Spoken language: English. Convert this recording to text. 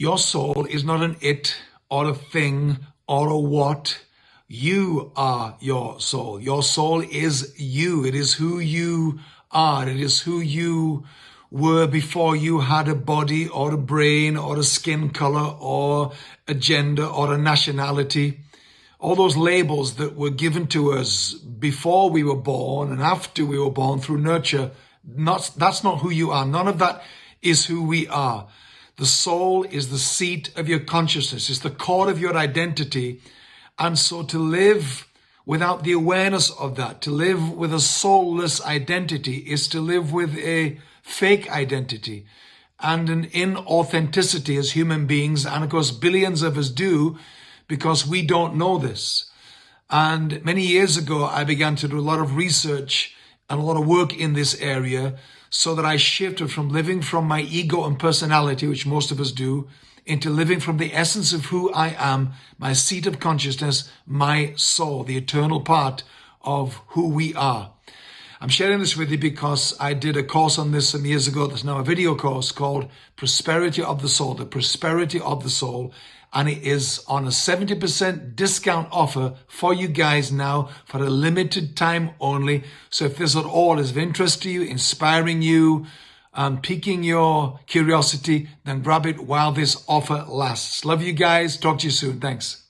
Your soul is not an it or a thing or a what. You are your soul. Your soul is you. It is who you are. It is who you were before you had a body or a brain or a skin color or a gender or a nationality. All those labels that were given to us before we were born and after we were born through nurture, not, that's not who you are. None of that is who we are. The soul is the seat of your consciousness. It's the core of your identity. And so to live without the awareness of that, to live with a soulless identity is to live with a fake identity and an inauthenticity as human beings. And of course, billions of us do because we don't know this. And many years ago, I began to do a lot of research and a lot of work in this area so that I shifted from living from my ego and personality, which most of us do, into living from the essence of who I am, my seat of consciousness, my soul, the eternal part of who we are. I'm sharing this with you because I did a course on this some years ago. There's now a video course called Prosperity of the Soul, the Prosperity of the Soul and it is on a 70% discount offer for you guys now for a limited time only. So if this at all is of interest to you, inspiring you, um, piquing your curiosity, then grab it while this offer lasts. Love you guys. Talk to you soon. Thanks.